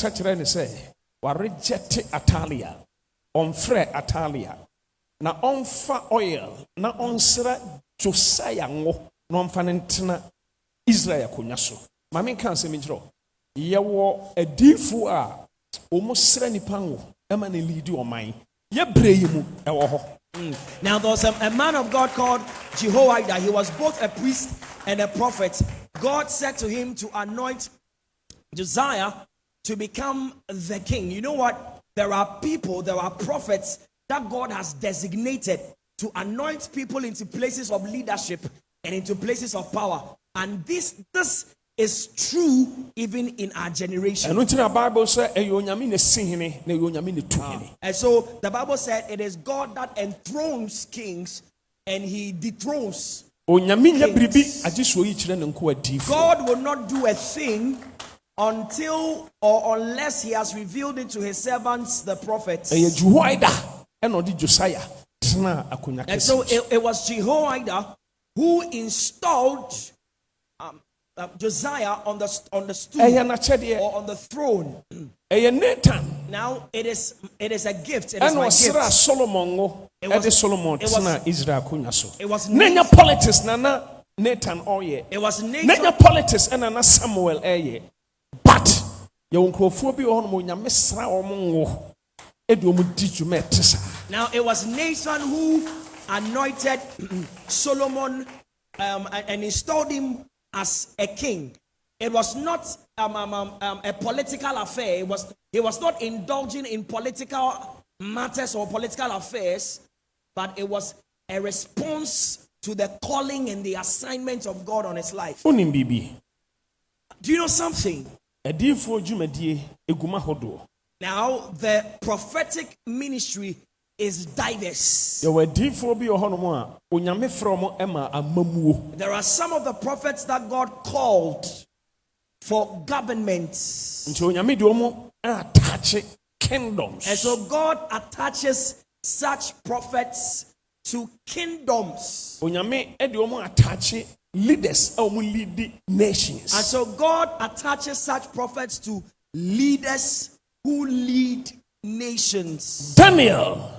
kasa kyerɛ ne sɛ waregyɛte atalia. Ɔmfrɛ atalia. Na ɔmfa oil. Na ɔnsra josiah ngo. Na ɔmfa no ntena israel akonnwa so. Ma menka asɛm nkyerɛ yɛwɔ adiifo a wɔn srɛ nipa ngo ma ne liidi ɔman. Yɛbrɛ yi mu hɔ. Mm. Now there was a, a man of God called Jehoiada. He was both a priest and a prophet. God said to him to anoint Josiah to become the king. You know what? There are people, there are prophets that God has designated to anoint people into places of leadership and into places of power. And this this is true even in our generation. ɛno nti bible sɛ ɛyɛ onyame na si hene na ɛyɛ onyame na tu hene ah. And so the Bible said it is God that enthrones kings and he dethrones. onyame nyɛ biribi agye soɔ yi kyerɛ ne nko adiifo God will not do a thing until or unless he has revealed it to his servants, the prophets. ɛyɛ jehoida ɛna ɔde josiah tena akonnwa And so it, it was Jehoiada who installed um, uh, Josiah on the on the stool or on the throne. nathan Now it is it is a gift. It is ɛna my ɔsra gift. solomon It was- ɛde solomon it was- tena israel akonnwa so It was na nya politics na na nathan ɔyɛ It was na Nathan. nya politics ɛna na samuel ɛyɛ but yɛwɔ nkurɔfoɔ bi wɔ hɔ nom onyame sra wɔn ngo ɛde wɔn di dwuma ɛte saa Now it was Nathan who anointed Solomon um, and, and installed him as a king. It was not um, um, um, um, a political affair. It was he was not indulging in political matters or political affairs, but it was a response to the calling and the assignment of God on his life. Do you know something? Adiifoɔ dwumadie eguma hodoɔ Now the prophetic ministry is diverse. yɛwɔ adiifoɔ bi wɔ hɔnom a onyame frɛ wɔn ɛma amamuo There are some of the prophets that God called for governments. nti onyame de wɔn ataakye kingdoms And so God attaches such prophets to kingdoms. Onyame de wɔn ataakye leaders wɔn lead nations. And so God attaches such prophets to leaders who lead nations. daniel.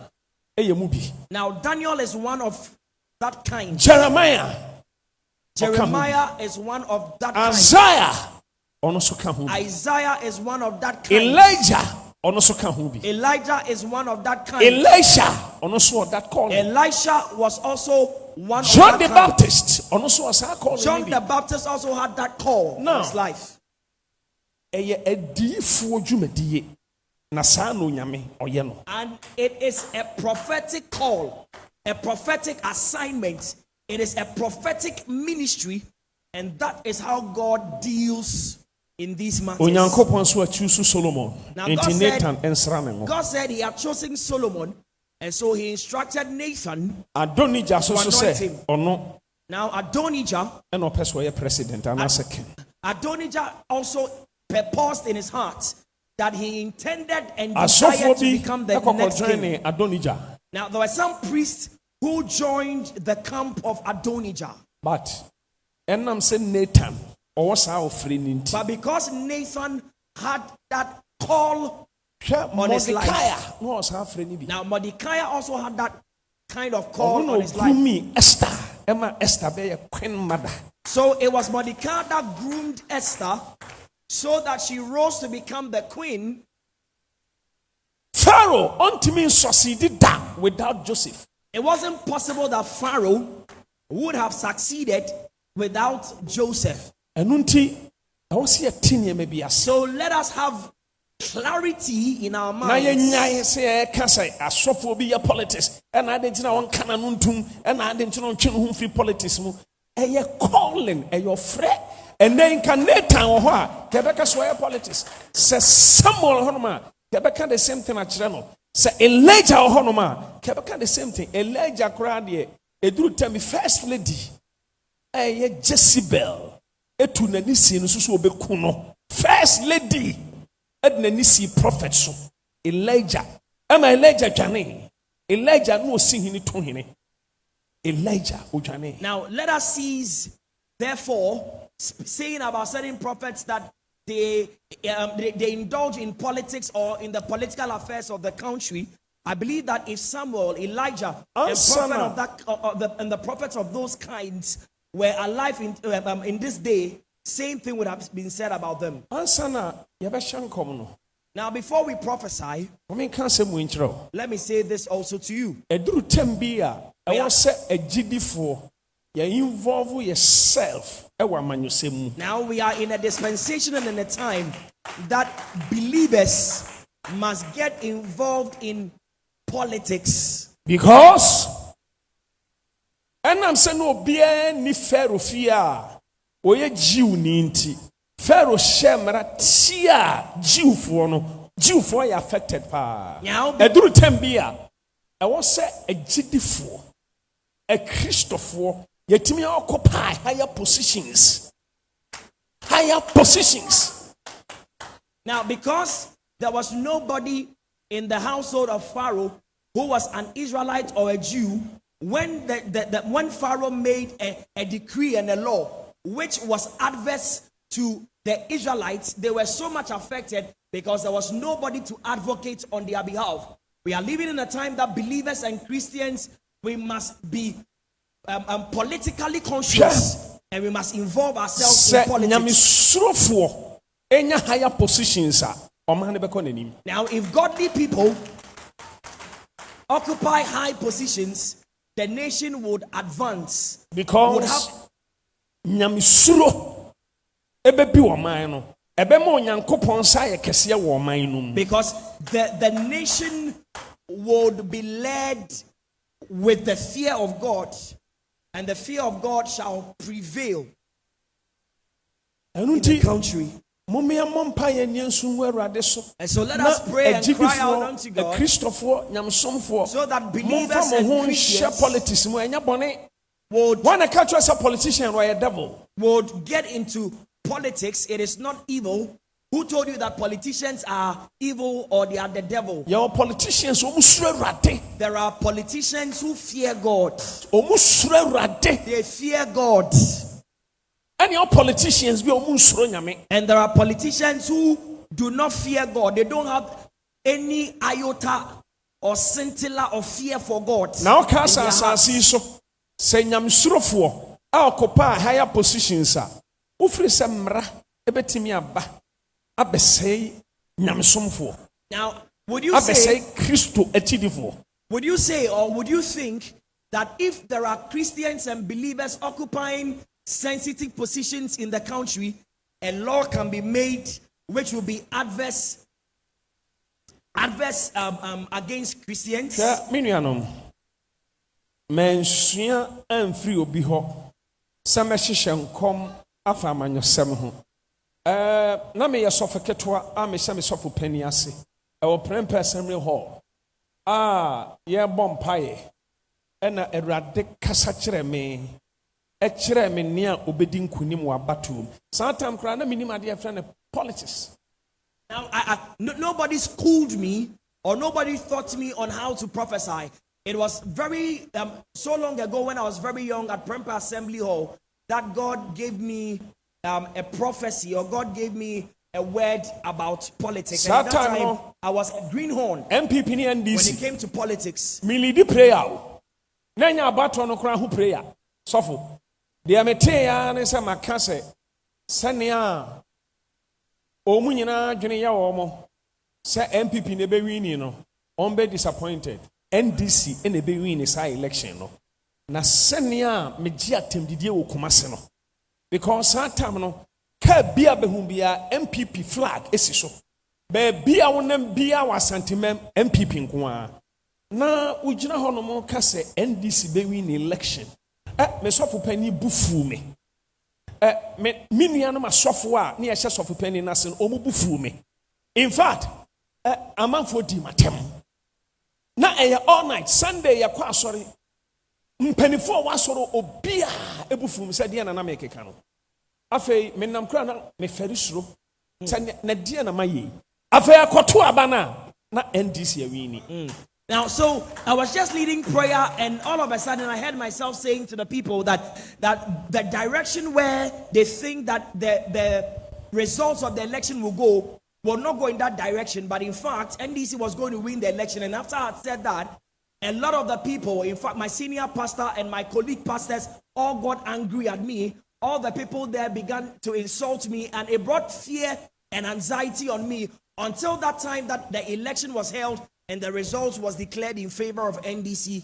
Ɛyɛ mu bi Now, Daniel is one of that kind. jeremiah. Jeremiah is one of that kind. isaiah. Ɔno nso ka ho bi Isaiah is one of that kind. elijah. Ɔno nso ka ho bi Elijah is one of that kind. elisha. Ɔno that calling. Elisha was also one john the baptist ɔno nso wɔ saa calling John the Baptist also had that call Now- in his life. ɛyɛ adiifoɔ dwumadie na saa na onyame ɔyɛ no And it is a prophetic call, a prophetic assignment. It is a prophetic ministry, and that is how God deals in these matters. onyankopɔn nso akyi so solomon Now, God said- nathan nsra ne ho God said He had chosen Solomon, and so He instructed Nathan. adonija so so anoint sɛ him. no! Now, Adonijah, ɔpɛ sɛ ɔyɛ president anaasɛ king Adonijah also purposed in his heart that he intended and desired to become the next king. ne adonija Now, there were some priests who joined the camp of Adonijah. but ɛnam sɛ nathan ɔwɔ saa ɔfiri no nti But because Nathan had that call, on his life. mordekaia na ɔwɔ saa afiri no bi now Mordecai also had that kind of call on his life. esther ɛma esther bɛyɛ queen mother So it was Mordecai that groomed Esther so that she rose to become the queen. pharaoh ɔntumi succeeded that without joseph It wasn't possible that Pharaoh would have succeeded without Joseph. ɛno nti ɛwɔ sɛ yɛte nneɛma bi ase So let us have clarity in our na minds. yɛnyae sɛ yɛka sɛ asɔfoɔ bi yɛ politics. Ɛna ade nti na wɔnka na no ntom ɛna ade nti na ɔntwe no ho mfiri politics mu. Ɛyɛ calling ɛyɛ ɔfrɛ. Ɛnɛ nka nathan wɔ hɔ a yɛbɛka sɛ ɔyɛ politics. Sɛ samuel hɔnom a yɛbɛka the same thing akyerɛ no. Sɛ elijah wɔ hɔnom a yɛbɛka the same thing. Elijah koraa deɛ ɛduru tam first lady ɛyɛ jezebel. Ɛtu n'ani sie no so so wɔbɛku no. First lady ɛde n'ani si prophet so. Elijah. Ɛma elijah dwane. Elijah na osi hene to hene elijah odwane Now let us seize, therefore, saying about certain prophets that they, um, they, they indulge in politics or in the political affairs of the country, I believe that if Samuel, Elijah, and prophet of that, uh, uh, the, and the prophets of those kinds were alive in, uh, um, in this day, same thing would have been said about them. no Now, before we prophesy, wɔmenka asɛm wɔ nkyerɛ wo let me say this also to you. ɛduru tam bi a ɛwɔ Yeah. sɛ agyidifoɔ yɛ involve yourself ɛwɔ amanyɔsɛm mu Now we are in a dispensation and in a time that believers must get involved in politics. because ɛnam sɛ na obiara ni pharaoh fie a ɔyɛ jew ni nti pharaoh hyɛ mmara tia jewfoɔ no jewfoɔ yɛ affected paa. Ɛduru tam bi a ɛwɔ sɛ agyidifoɔ akristofoɔ yɛtumi occupy higher positions. Higher positions. Now because there was nobody in the household of Pharaoh who was an Israelite or a Jew, when the, the, the- when Pharaoh made a, a decree and a law which was adverse to the Israelites, they were so much affected because there was nobody to advocate on their behalf. We are living in a time that believers and Christians we must be um, um, politically conscious and we must involve ourselves in sɛ politics. ɛnya higher positions a ɔman no bɛkɔ n'anim Now, if godly people occupy high positions, the nation would advance. Because nyamesuro. Ɛbɛbi ɔman no. Ɛbɛma onyankopɔn nsa ayɛ kɛseɛ wɔ ɔman no mu. Because the, the nation would be led with the fear of God, and the fear of God shall prevail ɛno nti country. momeɛmmɔ mpa nneɛ nso ngu awurade so. And so let na us pray and cry out agyidifoɔ unto God akristofoɔ nyamesomfoɔ so that momfa believers mo and ho nhyɛ Christians politics mu. Ɛnyɛ bɔne would, a ka kyerɛ sɛ politician no a devil would get into politics. It is not evil. Who told you that politicians are evil or they are the devil? yɛwɔ politicians ɔmu suro awurade There are politicians who fear God. ɔmu suro awurade They fear God. ɛne ɔ politicians bi a ɔmu nsuro And there are politicians who do not fear God. They don't have any iota or scintilla of fear for God. in sɛ their asase hearts. yi so sɛ nyamesurofoɔ a ɔkɔpa a higher positions a wofiri sɛ mmara ɛbɛtumi aba abɛsɛe nyamesomfoɔ Now, would you say, abɛsɛe kristo akyidifoɔ would you say, or would you think that if there are Christians and believers occupying sensitive positions in the country, a law can be made which will be adverse, adverse um, um, against Christians? hwɛ me nuanom mansua amfiri obi hɔ. Sɛ mɛhyehyɛ nkɔm afa amanyɔsɛm ho. Ɛɛ, na meyɛ sɔfo ketewa a mehyɛ me sɔfo pani ase. Ɛwɔ prɛmpɛ assembly hall. A yɛrebɔ mpaeɛ. Ɛna awurade kasa kyerɛ me. Ɛkyerɛ me nea obɛdi nkonim wɔ abatoɔ mu. Saa tam koraa na menim adeɛ frɛ no politics. Now, I, I, no, nobody schooled me or nobody taught me on how to prophesy. It was very, um, so long ago when I was very young at Prempeh Assembly Hall that God gave me um, a prophecy or God gave me a word about politics. And at that time. I was a greenhorn ne when ndc it came to politics. milidi prayer o na nya abatoɔ no koraa ho prayer sɔfo deɛ metee ara ne sɛ maka sɛ sɛnea ɔmu nyinaa dwene yɛ wɔ mo sɛ npp ne bɛwini no ɔmbɛ disappointed ndc ɛna ɛbɛwini saa election no. Na sɛnea megye atamdidie wɔ kumase no. Because saa tam no kaa bi a bɛhu biara npp flag esi so. Baabi a wonam biara wɔ asantemam npp nko ara. Na wogyina hɔ nom ka sɛ ndc bɛwi ne election. Ɛ mesɔfo pani bu fuu me. Ɛ me me nuanom asɔfo a ne yɛhyɛ sɔfo pani no ase no ɔmo bu fuu me. In fact ɛ amanfoɔ di matɛm na ɛyɛ all night. Sunday yɛkɔ asɔre. Mpanimfoɔ a wɔasɔre obiara ebu me sɛ deɛ na na mekeka no. Afei menam kora na mefɛre suro. Sɛ na deɛ na mayɛ yi. Afei akɔto aba no a na ndc awini mm. Now, so I was just leading prayer, and all of a sudden I heard myself saying to the people that that the direction where they think that the the results of the election will go will not go in that direction. But in fact, NDC was going to win the election. And after I had said that, a lot of the people, in fact, my senior pastor and my colleague pastors, all got angry at me. All the people there began to insult me, and it brought fear and anxiety on me until that time that the election was held and the results was declared in favor of NDC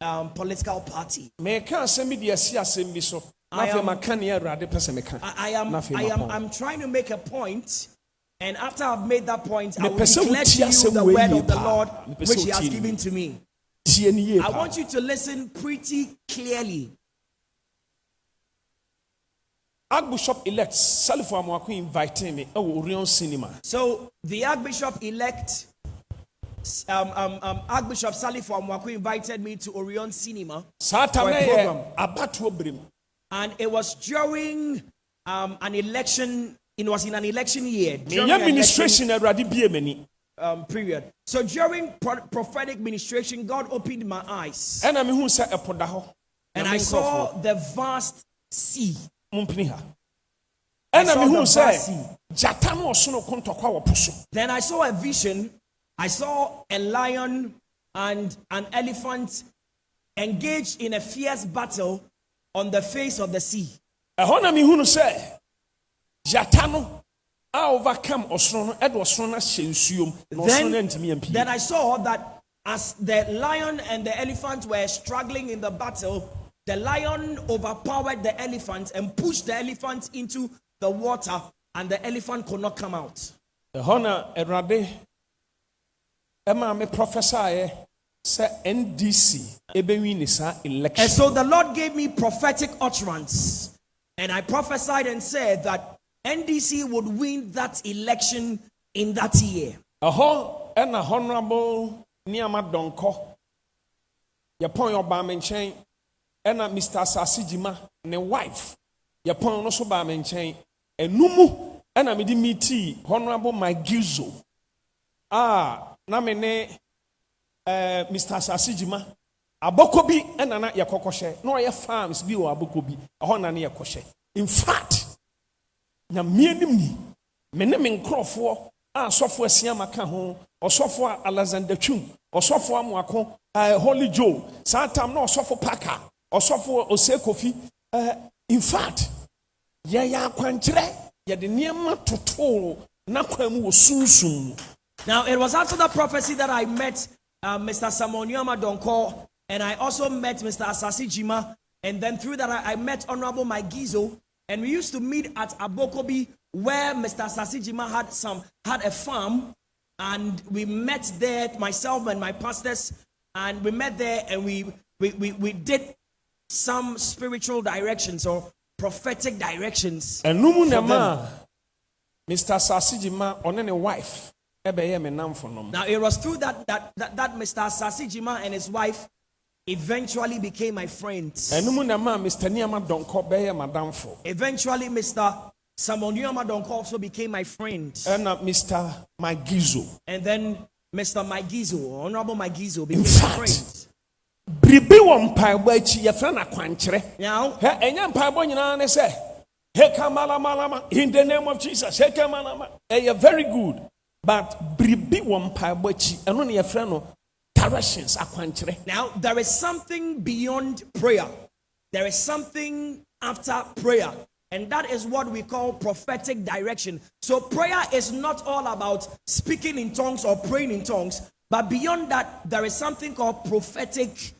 um, political party. meka asɛm bi de asi asɛm bi so na I am- maka neɛ awurade pɛ I, I am, I am. I'm trying to make a point, and after I've made that point, I will Mepɛ sɛ declare to you the word of the. Lord which He has given to me. tie ne yie I want you to listen pretty clearly. archbishop elect Salifu amoako invite me ɛwɔ orion cinema So the Archbishop elect, um, um, um, Archbishop Salifu Amoako invited me to Orion Cinema, tam For a program. and it was during um, an election. It was in an election year. during meyɛ an election, ministration awurade bie m'ani um, period. So during pro- prophetic ministration, God opened my eyes, ɛna mehu sɛ ɛpo da hɔ and I saw the vast sea. I the vast sea. gyata no ɔsono ko ntɔkwa wɔ po so Then I saw a vision. I saw a lion and an elephant engaged in a fierce battle on the face of the sea. ɛhɔ na mehu no sɛ gyata no a overcome ɔsono no ɛde ɔsono no ahyɛ nsuom na ɔsono no Then, antumi ampie then I saw that as the lion and the elephant were struggling in the battle, the lion overpowered the elephant and pushed the elephant into the water, and the elephant could not come out. ɛhɔ na awurade ɛma me prophesy sɛ ndc ɛbɛwi ne saa election And so the Lord gave me prophetic utterance. And I prophesied and said that NDC would win that election in that year. ɛhɔ ɛna honorable nneɛma dɔnkɔ yɛpɔn yɛ ɔbaa me nkyɛn ɛna mr asase gyima ne wife yɛpɔn no so baa me nkyɛn. Ɛnumu ɛna honorable magizo a na me ne ɛɛ mr asase gyima abɔkɔ bi ɛna na yɛkɔkɔhyɛ. Na ɔyɛ farms bi wɔ abɔkɔ bi ɛhɔ na in fact nyamea nim ni me ne me nkurɔfoɔ a asɔfoɔ asiama ka ho ɔsɔfoɔ a alexander twum ɔsɔfoɔ amoako uh, holy joe saa tam na ɔsɔfo paka ɔsɔfoɔ ose kofi uh, in fact yɛyɛ akwankyerɛ yɛde nneɛma totoo n'akwan mu wɔ sunsum mu Now, it was after the prophecy that I met uh, Mr. Samonyama Donko, and I also met Mr. Asasi Jima, and then through that I, I met Honorable Mike Gizo, and we used to meet at Abokobi, where Mr. Asasi Jima had some had a farm, and we met there, myself and my pastors, and we met there, and we we, we, we did some spiritual directions or prophetic directions. And na For ma mr sasigi ma ɔne ne wife ɛbɛyɛ me namfo nom Now it was through that that that, that Mr. Asasi Jima and his wife eventually became my friends. ɛnum mr nneɛma dɔnkɔ Eventually, Mr. Samonyama Donko also became my friend. ɛna mr magizo And then Mr. Magizo, Honorable Magizo, became my fact, friend. biribi wɔ mpaebɔ akyi yɛfrɛ no akwankyerɛ ɛnyɛ mpaebɔ nyinaa ne sɛ hekamalamala in the name of jesus hekamalama ɛyɛ very good but biribi wɔ mpaebɔ akyi ɛno ne yɛfrɛ no directions now there is something beyond prayer. There is something after prayer. And that is what we call prophetic direction. So prayer is not all about speaking in tongues or praying in tongues, but beyond that, there is something called prophetic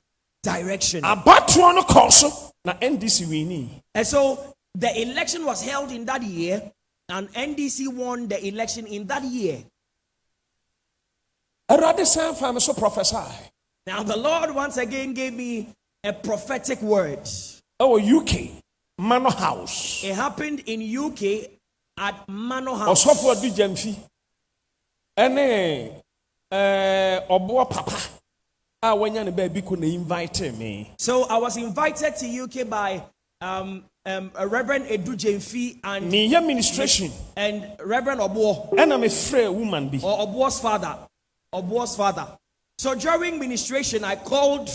direction. abatoɔ no na ndc wini And so the election was held in that year, and NDC won the election in that year. awurade san fa me so prophesy Now, the Lord once again gave me a prophetic word. ɛwɔ uk mano house. It happened in UK at Manor House. ɔsɔfo adu gyamfi ɛne ɛɛ, ɔboɔ papa. A wanya ne baabi kɔ na invite me. So I was invited to UK by um, um, Reverend Adu Gyamfi and, meyɛ ministration. and I'm a mefrɛ woman bi or Obuo's father. Obuo's father. So during ministration, I called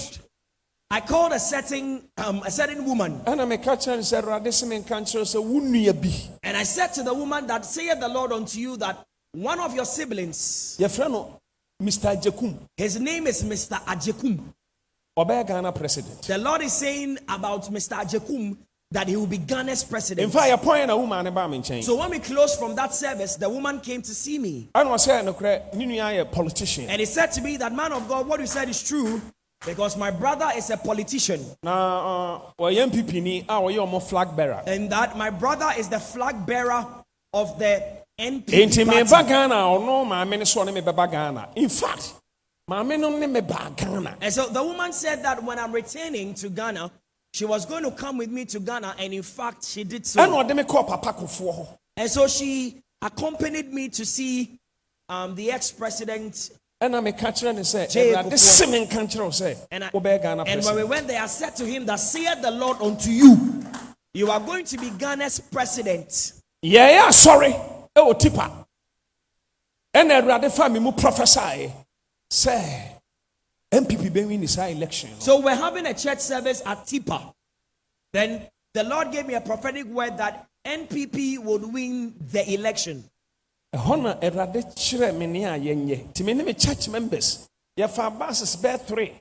I called a certain um, a certain woman, ɛna meka kyerɛ no sɛ awurade se menka nkyerɛ wo sɛ wo nnua bi and I said to the woman that saith the Lord unto you that one of your siblings, mr jakum his name is Mr. Agyekum. ɔbɛyɛ ghana president The Lord is saying about Mr. Agyekum that he will be Ghana's president. mfa yɛpɔn na womaa ne baa me nkyɛn So when we closed from that service, the woman came to see me. ɔsɛ nokorɛ ne nua yɛ politician And he said to me that, man of God, what you said is true because my brother is a politician. uh, ɔyɛ mpipini a ɔyɛ ɔmo flag bearer And that my brother is the flag bearer of the NPP party. ghana a ɔno maame no so ɔne me ghana in fact no ne me ghana And so the woman said that when I'm returning to Ghana, she was going to come with me to Ghana. And in fact, she did so. ɛna ɔde me kɔɔ papa kofoɔ hɔ And so she accompanied me to see um, the ex-president. ɛna meka kyerɛ ne sɛ Jay awurade Kufuor. se menka nkyerɛ And, I- and when we president went there, I said to him that saith the Lord unto you, you are going to be Ghana's president. yɛyɛ asɔre ɛwɔ tipa ɛna awurade fa me mu prophesy sɛ npp bɛwi ne saa election. So we're having a church service at Tipa. Then the Lord gave me a prophetic word that NPP would win the election. ɛhɔ na awurade kyerɛ me ne a yɛnyɛ me church members. Yɛfa buses bɛɛ three.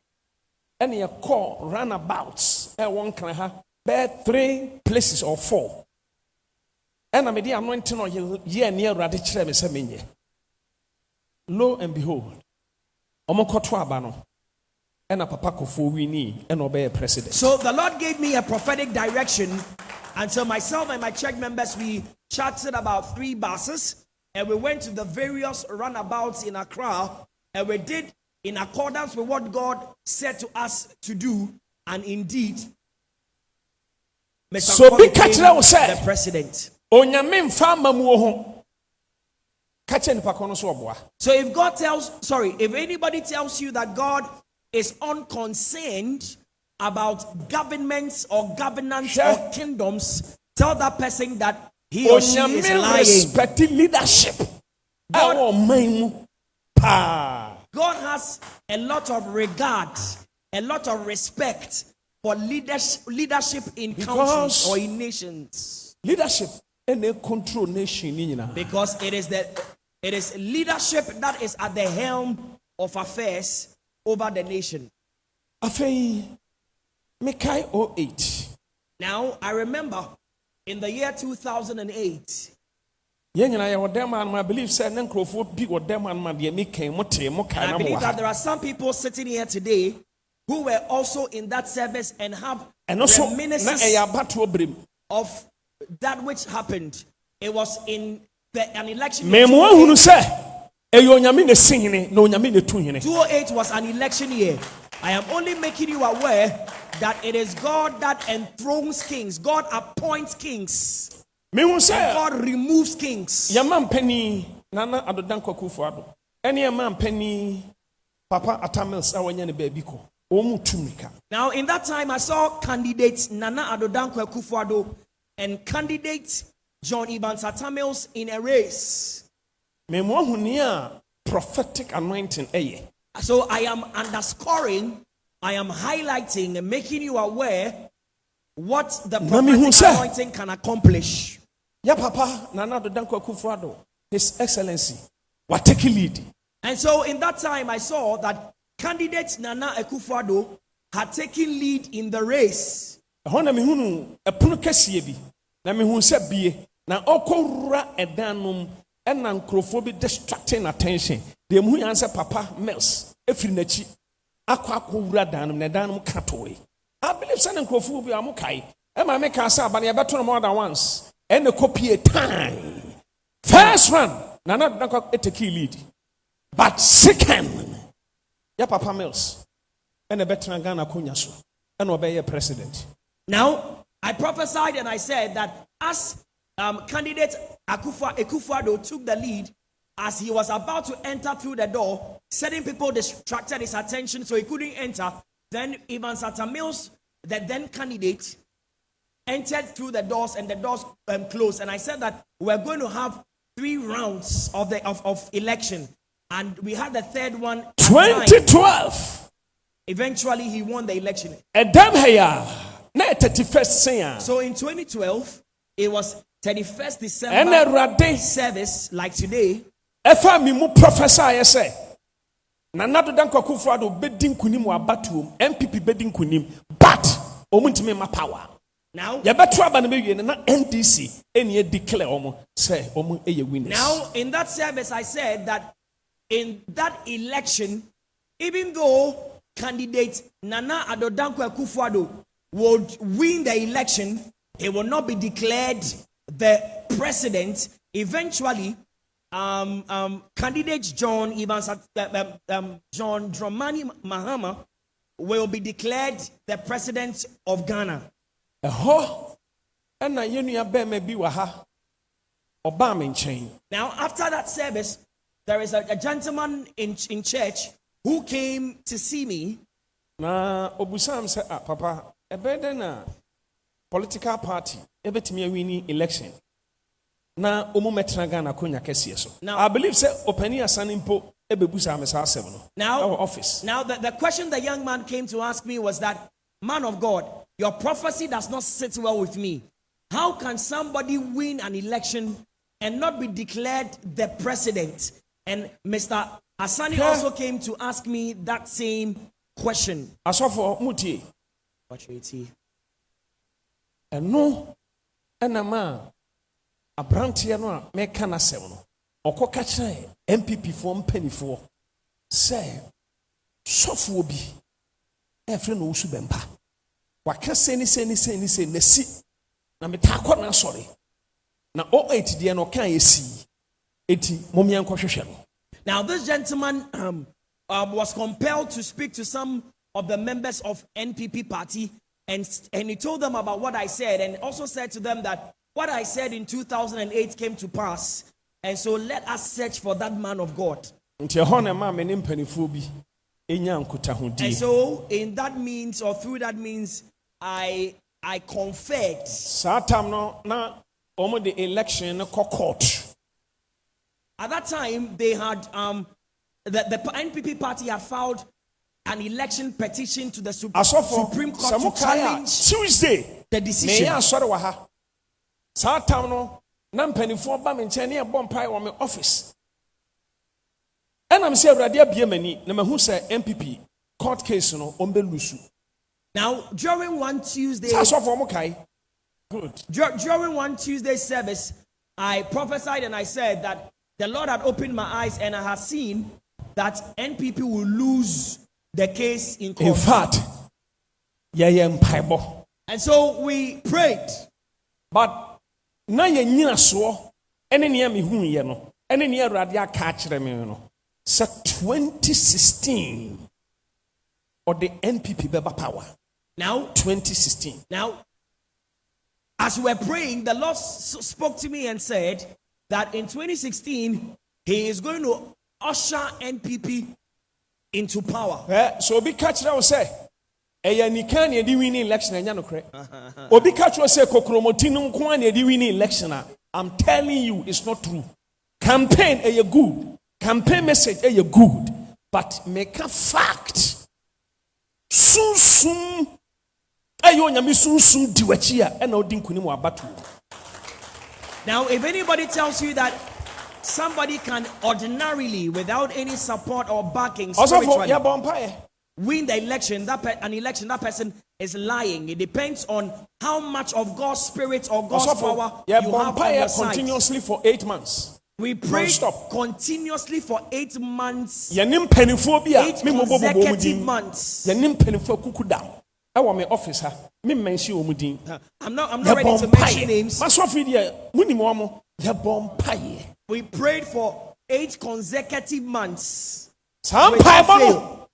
Ɛne yɛkɔɔ runabouts. Ɛwɔ nkra ha bɛɛ three places or four. Ɛna mede anointing no yɛɛ ne awurade kyerɛ me sɛ menyɛ lo and behold ɔmokɔto aba no So the Lord gave me a prophetic direction. And so myself and my church members, we chatted about three buses and we went to the various runabouts in Accra and we did in accordance with what God said to us to do. And indeed, Mr. So Kwame became that was said. the president. onyame mfa amamuo ho ka kyɛ nipa kɔ no so ɔboa So if God tells, sorry, if anybody tells you that God is unconcerned about governments or governance Sure. or kingdoms, tell that person that he or she is lying. respect leadership God- ɛwɔ ɔman mu God has a lot of regard, a lot of respect for leadership, leadership in countries or in nations. leadership ɛna control nation Because it is the it is leadership that is at the helm of affairs over the nation. afei mekae 08 Now, I remember in the year 2008, yɛn nyinaa yɛwɔ dɛm anom i believe sɛ ne nkurɔfoɔ bi wɔ dɛm anom a deɛ mekɛn mo tee mo kae and I believe that there are some people sitting here today who were also in that service and have ɛno so na ɛyɛ abatoɔ berɛ of that which happened. It was in the, an election. in memo ahunu sɛ ɛyɛ onyame na si hene na onyame na tu hene 2008 was an election year. I am only making you aware that it is God that enthrones kings, God appoints kings, sɛ God removes kings. nana adoda nkwakufoɔ ado ɛne yɛma mpani papa atamils a wɔnyɛ ne baabi kɔ wɔn mu Now, in that time, I saw candidates Nana Addo Dankwa Akufo-Addo and candidate John Evans Atta Mills in a race. Prophetic anointing eh, ɛyɛ So I am underscoring, I am highlighting and making you aware what the prophetic anointing can accomplish. yeah papa nana adoda nkwakufoɔ ado his excellency watake lead. And so in that time, I saw that candidate Nana Akufo-Addo had taken lead in the race. ɛhɔ na mehunu ɛpono kɛseɛ bi. Na mehu sɛ bie. Na ɔkɔwura ɛdan no mu ɛna nkurɔfoɔ distracting attention. Muhu yan sɛ papa mills ɛfiri n'akyi akɔ akɔwura dan no mu mu I believe sɛ ne nkurɔfoɔ bi a mo kae ɛma yɛbɛto no more than once. Ɛna kɔpie time. First round nana dankɔ ɛtaki lead. But second yɛ papa mills. Ɛna ɛbɛtena ghana akonnwa so. Ɛna ɔbɛyɛ president. Now, I prophesied and I said that as um, candidate Akufa, Akufo-Addo took the lead, as he was about to enter through the door, certain people distracted his attention so he couldn't enter. Then Evans Atta Mills, the then candidate, entered through the doors and the doors um, closed. And I said that we're going to have three rounds of the of, of election. And we had the third one. at nine. 2012 eventually he won the election. ɛdam ha yi a na ɛ 31st sen So in 2012, it was 31st ɛna December service, like today. ɛfa mi mu professor ayɛ sɛ nana doda nkɔkofo ado bɛdi nkunim wɔ abatoom npp bɛdi nkunim. But ɔmu ntumi ma power. Now, yɛbɛto aba no bɛwie no na ndc ɛne declare ɔmo sɛ ɔmo ɛyɛ winners. Now in that service, I said that in that election, even though candidate Nana Addo Dankwa Akufo-Addo would win the election, he will not be declared the president. Eventually, um, um, candidate John Evans, uh, um, um, John Dramani Mahama, will be declared the president of Ghana. ɛhɔ ɛna yɛnua bɛrima bi wɔ ha ɔbaa me nkyɛn Now, after that service, there is a, a gentleman in, in church who came to see me na obusam sɛ ah papa dɛn na political party ɛbɛtumi awini election na ɔmu mɛtena ghana akonnwa kɛseɛ so Now- i believe sɛ ɔpani asane mpo ɛbɛbusa me saa asɛm no Now- office Now, the, the question the young man came to ask me was that, man of God, your prophecy does not sit well with me. How can somebody win an election and not be declared the president? And Mr. Asani Yeah. also came to ask me that same question. asɔfoɔ mutie ɛno ɛnam a aberanteɛ no a mɛka n'asɛm no ɔkɔ kyerɛ npp foɔ mpanifoɔ sɛ sɔfoɔ bi ɛfrɛ no wosu bɛmpa. Waka sɛ ne sɛ ne sɛ ne sɛ nasi na metaa kɔ n'asɔre. Na ɔ8 deɛ no ɔka yɛsii eti mommea nkɔhwehwɛ no. Now, this gentleman um, uh, was compelled to speak to some of the members of NPP party, and, and he told them about what I said, and also said to them that what I said in 2008 came to pass, and so let us search for that man of God. nti ɛhɔ na ɛma me ne mpanifoɔ bi ɛnya And so, in that means, or through that means, I I conferred. saa tam no na wɔn de election court At that time, they had um, the, the NPP party had filed an election petition to the Sup- asɔfo Supreme Court to challenge tuesday the meyɛ decision. asɔre wɔ ha. Saa tam no na mpanimfoɔ ba me nkyɛn ne yɛbɔ mpae wɔ me office. Ɛnam sɛ awurade abie m'ani na mahu sɛ npp court case no ɔmbɛlusu. Now, during one Tuesday, sɛ asɔfoɔ mo kae good. Dur- during one Tuesday service, I prophesied and I said that the Lord had opened my eyes and I had seen that NPP will lose the case in in court. fact yɛyɛ mpaebɔ And so we prayed. but na yɛnyina soɔ ɛne nea mehuiɛ no ɛne nea awurade aka akyerɛ me no sɛ 2016 ɔde npp bɛba power Now, 2016 now, as we were praying, the Lord spoke to me and said that in 2016 He is going to usher NPP into power. Eh, Ɛ, sɛ obi ka kyerɛ wo sɛ ɛyɛ nika na yɛde wini election ɛnyɛ nokorɛ. Obi ka kyerɛ sɛ kokromoti no nko a na yɛde wini election a i'm telling you it's not true. Campaign ɛyɛ good. Campaign message ɛyɛ good. But meka fact sunsum ɛyɛ onyame sunsum di w'akyi a ɛna wodi nkonim wɔ abatoɔ Now, if anybody tells you that somebody can ordinarily, without any support or backing, spiritually, win the election, that an election, that person is lying. It depends on how much of God's spirit or God's ɔsɔfo power you have on your continuously for eight months. We prayed Non-stop. continuously for eight months, yɛne mpanimfoɔ bi a eight me mmobɔ bobɔ mu consecutive months. yɛne mpanimfoɔ kuku dam ɛwɔ me office ha. Me mmɛnsi din I'm not, I'm not ready to mention names. masɔfo yi deɛ munim wɔn mo yɛbɔ mpaeɛ We prayed for eight consecutive months. saa Without mpaebɔ fail. no.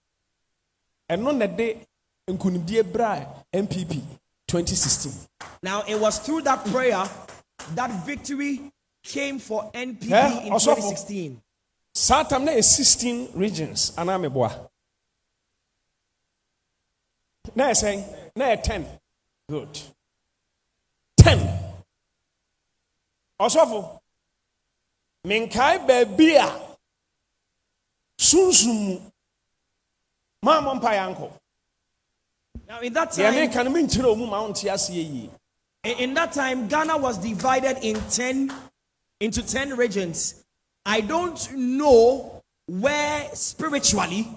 Ɛno na de nkunimdie bra npp 2016 Now, it was through that prayer that victory came for NPP Yeah, in also for- 2016. saa tam na yɛ 16 regions anaa meboa na yɛ sɛn na yɛ 10 good. 10 ɔsɔfo menkae baabi a sunsum mu maa mo mpa yɛ ankɔ Now, in that time, meka no menkyerɛ wo mu ma wonte aseɛ yie in that time, Ghana was divided in 10 into 10 regions. I don't know where spiritually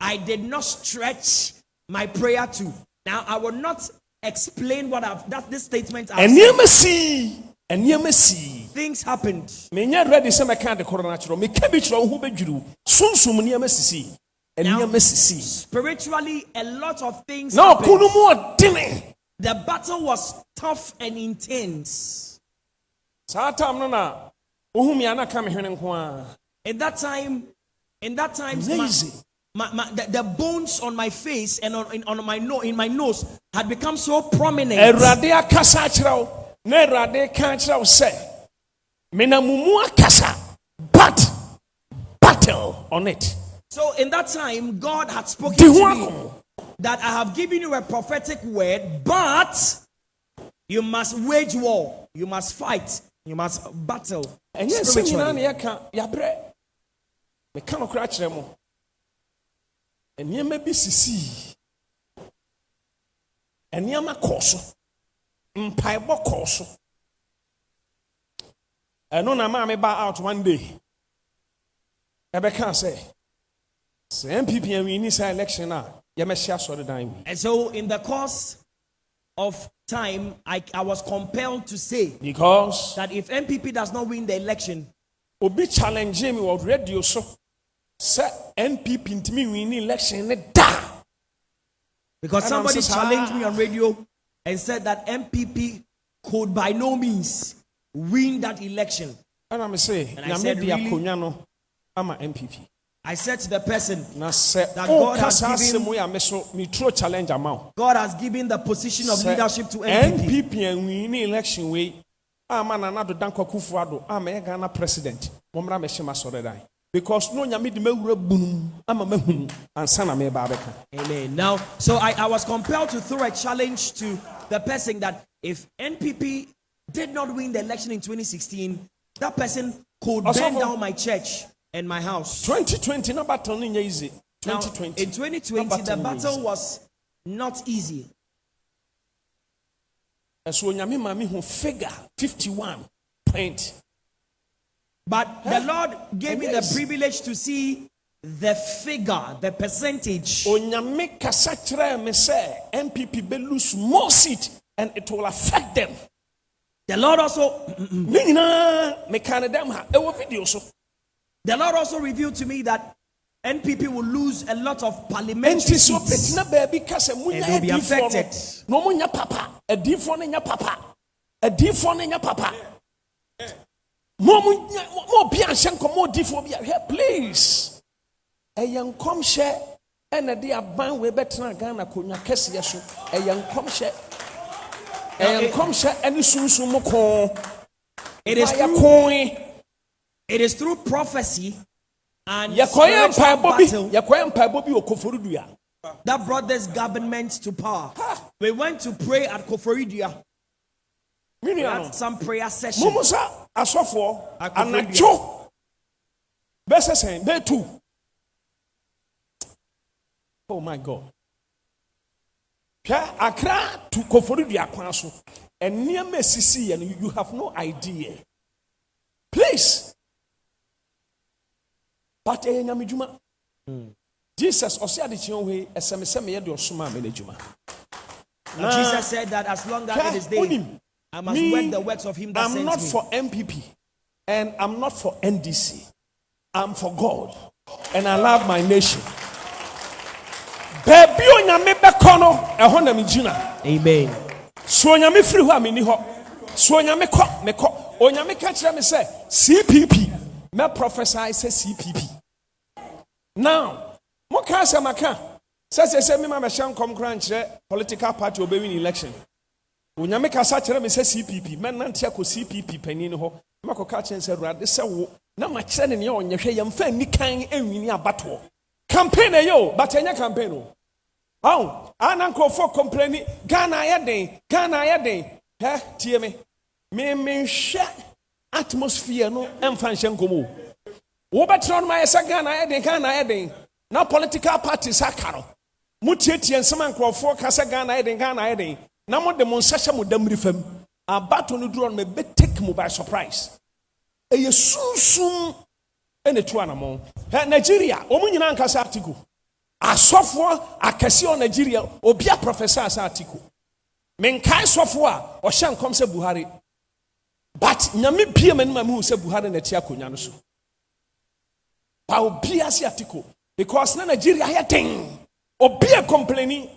I did not stretch my prayer to. Now, I will not explain what I've that this statement I've said. Sii Things happened. menyɛ ready sɛ mɛka de korɔ no akyerɛ wo meka bi kyerɛ wo ho bɛdwiri wo sunsum nneɛma sisii ɛnneɛma sisii Spiritually, a lot of things na ɔko happened. no mu ɔdene The battle was tough and intense. saa tam no na wohu me ana ka me hwene nko a In that time, in that time, my, Amazing. my, my, the, the bones on my face and on, in, on my no, in my nose had become so prominent. awurade akasa akyerɛ wo na awurade ka akyerɛ wo sɛ menam wo mu akasa but battle on it. So in that time, God had spoken to me that I have given you a prophetic word, but you must wage war, you must fight, you must battle ɛnyɛ sɛ nyinaa ne yɛka yɛabrɛ meka no kora kyerɛ mo. Nneɛma bi sisii. Nneɛma kɔɔ so mpaebɔ kɔɔ so. Ɛno na maa me ba out one day. Ɛbɛka sɛ sɛ npp awini saa election a yɛmɛhyɛ asɔredan mu And so, in the course of time, I, I was compelled to say because that if NPP does not win the election, obi challenge me wɔ radio so sɛ npp ntumi wini election ne da. because somebody so challenged me ah. on radio and said that NPP could by no means win that election. ɛna me se And I said, really? no ama npp I said to the person, That oh, God has given- asɛm yi a me so meturo challenge ama wo God has given the position of leadership to MPP. npp anwini election wei ama nana do danko akufo ado ama yɛ ghana president mommra mɛhyɛ m asɔredan because no nyame de mawura bunum ama mahunu ansa na meba bɛka Amen. Now, so I, I was compelled to throw a challenge to the person that if NPP did not win the election in 2016, that person could Also burn down my church and my house. 2020 na battle no nyɛ easy Now, 2020 in 2020, na the battle easy. was not easy. ɛso onyame ma me hu figure 51 point But the Lord gave me the privilege to see the figure, the percentage. onyame kasa kyerɛɛ me sɛ npp bɛlose more seat and it will affect them. The Lord also, ne nyinaa meka ne dɛm ha. Ɛwɔ video so. the Lord also revealed to me that NPP will lose a lot of parliamentary seats. ɔbɛtena baabi ka sɛ monya And they'll be no. affected. papa. No papa. Adiifoɔ no nya papa mo mo nya- mo mo obi anhyɛ nkɔmɔ odiifoɔ bi ahwɛ please. Ɛyɛ nkɔmhyɛ ɛna de aban wei bɛtena ghana konwa kɛseɛ so. Ɛyɛ nkɔmhyɛ ɛyɛ nkɔmhyɛ ɛne sunsun mu kɔn. It is through, it is through prophecy and yɛkɔyɛ mpaebɔ bi battle yɛkɔyɛ mpaebɔ bi wɔ koforidua that brought this government to power. We went to pray at Koforidua. me We had some prayer session. mo mo sa asɔfoɔ anadwo bɛsɛ sɛn bɛtu oh my god. Hwɛ akra to koforidua kwan so. Nneɛma esisi yɛ no you have no idea. Please. But ɛyɛ nyame dwuma jesus ɔsɛ adekyeɛ hɔ yi ɛsɛ me sɛ meyɛ de ɔsoma a mene adwuma And Jesus said that as long as it is day, I must Me, work the works of him that I'm not me. for NPP and I'm not for NDC. I'm for God and I love my nation. Baabi onyame bɛkɔ no ɛhɔ na megyina. Amen. So onyame firi hɔ a menni hɔ. So onyame kɔ mekɔ. Onyame ka kyerɛ me sɛ CPP mɛ prophesy sɛ CPP. Now, moka asɛm aka sɛ sɛ sɛ mema mɛhyɛ nkɔm kora nkyerɛ political party obɛwin election. Onyame kasa kyerɛ me sɛ cpp mɛnante akɔ cpp panin hɔ. Makɔka kyerɛ sɛ awurade sɛ wo na makyerɛ ne nea ɔnyɛ hwɛ yɛmfa nni kan anwini abatoɔ. Campaign ɛyɛ o but ɛnyɛ campaign o. Ɔn ana nkurɔfoɔ kɔmprani ghana ayɛ den ghana ayɛ den. Hɛ tie me. Memenhwɛ atmosphere no ɛmfa nhyɛ nkɔm o. Wobɛtena no ma yɛ sɛ ghana ayɛ den ghana ayɛ den. Na political parties aka no. Motietie nsɛm a nkurɔfoɔ ka sɛ ghana ayɛ den ghana ayɛ den na mode mo nsa hyɛ mo damiri fam. Abato no duro no mɛbɛtake mu by surprise. Ɛyɛ sunsum ɛna tu anammɔn ɛ nigeria wɔn nyinaa nkasa article asɔfoɔ akɛseɛ wɔ nigeria obi a professor asa article menkae sɔfoɔ a ɔhyɛ nkɔm sɛ buhari. But nyame bie m'anim a mehu sɛ buhari na ɛte akonnwa no so. Ba obi ase article because na nigeria ayɛ den. A complaini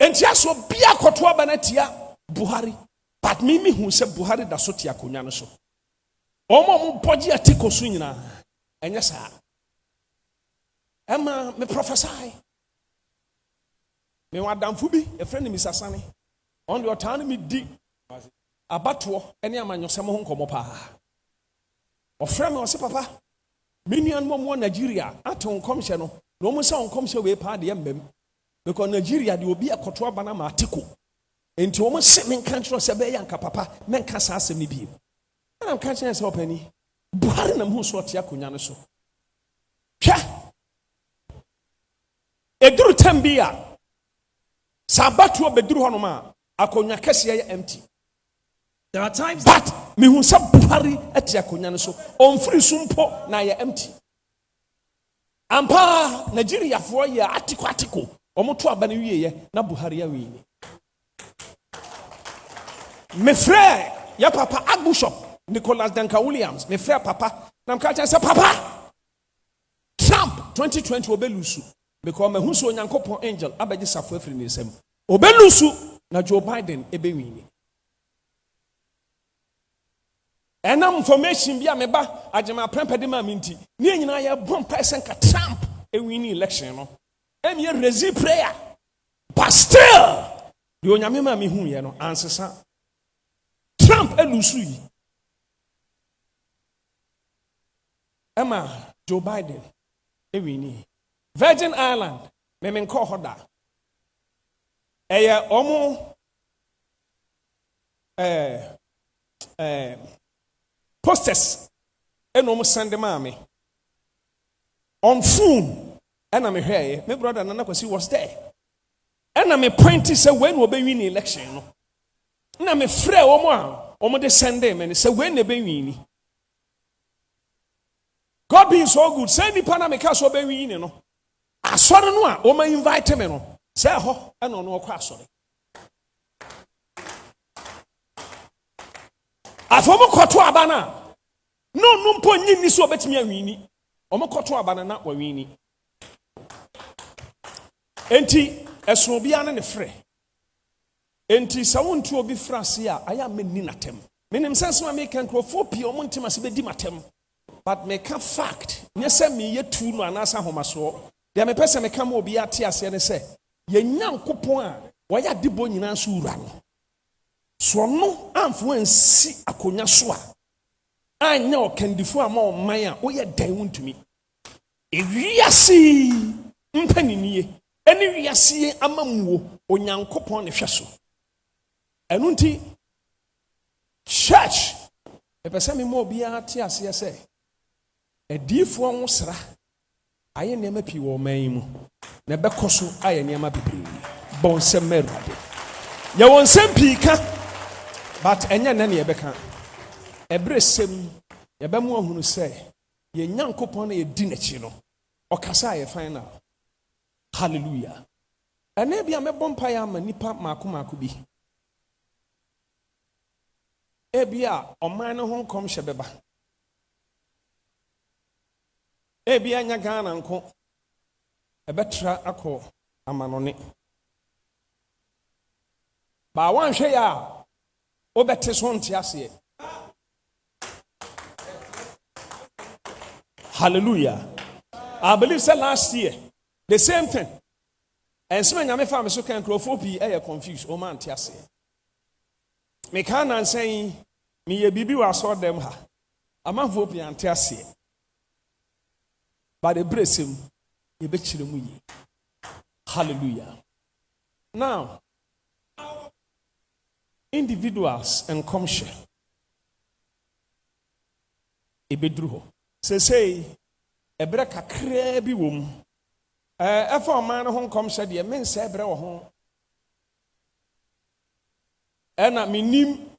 nti aso obi akɔto aba no atia buhari. But me mehu sɛ buhari da so te akonnwa no so. Wɔn a wɔbɔgye article so nyinaa ɛnyɛ saa ɛma me prophesy me wɔ adamfo bi ɛfrɛ no misasane ɔn deɛ ɔtaa no me di. Abatoɔ ne amanyɔsɛm ho nkɔmmɔ paa ɔfrɛ me ɔse papa. Me nuanom a mowɔ nigeria. Ate wo nkɔmhyɛ no na sɛ wo nkɔmhyɛ wei paa deɛ mmam because nigeria deɛ obi akɔto aba no ama ateko enti wɔn se menka nkyerɛ sɛ bɛyɛ anka papa men saa asɛm no bio ɛna mka kyerɛ sɛ ɔpani buhari nam hu so ɔte akonnwa no so hwɛ ɛduru tam bi a sɛ abatoɔ bɛduru hɔnom a akonnwa kɛseɛ yɛ empty. There are times but mehu sɛ buhari te akonnwa no so ɔmfiri so mpo na yɛ empty. Ampa nigeriafoɔ yɛ atiko atiko ɔmoto aba no wieɛ na buhari awii ni. Mefrɛ yɛ papa archbishop nicholas danka williams. Mefrɛ papa. Na mka kyerɛ sɛ papa. Trump 2020 wɔbɛlusu because mahu sɛ onyankopɔn angel abɛgye safo afiri ne nsam ɔbɛlusu na joe biden ɛbɛwini ɛnam information bi a meba agyema prɛmpɛde ma me nti ne nyinaa yɛbɔ mpae sɛ nka trump ɛwini election no ɛmiyɛ resi prayer. But still deɛ onyame ma mehuyɛ no ansesa. Trump alusu yi. Ɛma joe biden ɛwini virgin island memenkɔɔ hɔ da. Ɛyɛ ɔmo ɛɛ ɛɛ posters ɛna ɔmo send maa me on phone ɛna mehwɛeɛ me brother nana kwasi was there? Ɛna me pointi sɛ wei na ɔbɛwi ne election no? Na mefrɛ wɔn a wɔn de sɛnde me no sɛ wei na ɛbɛwi ni god being so good sɛ nipa na meka so ɔbɛwi ni no asɔre no a wɔn invite me no sɛ ɛhɔ ɛna ɔno ɔkɔ asɔre. Afɔ wɔn kɔto aba no a na nyi ni so ɔbɛtumi awi ni wɔn kɔto aba no na wɔwi ni enti ɛsono biara ne ne frɛ. Enti sɛ wontu obi fra ase a ayɛ a menni n'atɛm menim sɛ nsɛm a meka nkurɔfoɔ pii ɔmo ntem ase bɛdi m'atɛm but meka fact nyɛ sɛ meyɛ tu no anaasɛ ahomasoɔ. Deɛ mepɛ sɛ meka ma obi ate aseɛ ne sɛ yɛnya nkopɔn a wɔyɛ adebɔ nyinaa so wura no. So ɔno amfo ansi akonnwa so a anyɛ ɔkandifo a ma ɔman a woyɛ dan wo ewiase mpaninnie ɛne wiase ama muo onyankopɔn ne hwɛ so ɛno nti church ɛpɛ sɛ mema obiara te aseɛ sɛ adiifoɔ ho sra ayɛ nneɛma pii wɔ ɔman yi mu. Na ɛbɛkɔ so ayɛ nneɛma bebree bɔ nsɛm ma awurade yɛwɔ nsɛm pii ka but ɛnyɛ nnɛ ne yɛbɛka ɛberɛ sɛm yɛbɛmo ahunu sɛ yɛn nyankopɔn na yɛdi n'akyi no ɔkasa a yɛ final hallelujah. Ɛnɛ bi a mɛbɔ mpaeɛ ama nipa maako maako bi. Ebi a ɔman no ho nkɔmhyɛ bɛba. Ebi anya ghana nko ɛbɛtra akɔ amanɔne. Baa wanhwɛ yɛ a wobɛte so nte aseɛ. Hallelujah. I believe sɛ last year the same thing. Ɛnsɛm a of fa me so ka nkurɔfoɔ pii ɛyɛ confused. Ɔma nte aseɛ meka nansa yi meyɛ biribi wɔ asɔɔdɛm ha amanfoɔ pii ante aseɛ but ɛberɛ sɛm yɛbɛkyerɛ mu yie hallelujah. Now individuals and nkɔmhyɛ ɛbɛduru hɔ seesei ɛberɛ kakraa bi wɔ mu ɛɛ ɛfa ɔman no ho nkɔmhyɛ deɛ mensɛ brɛ wɔ ho. Ɛna menim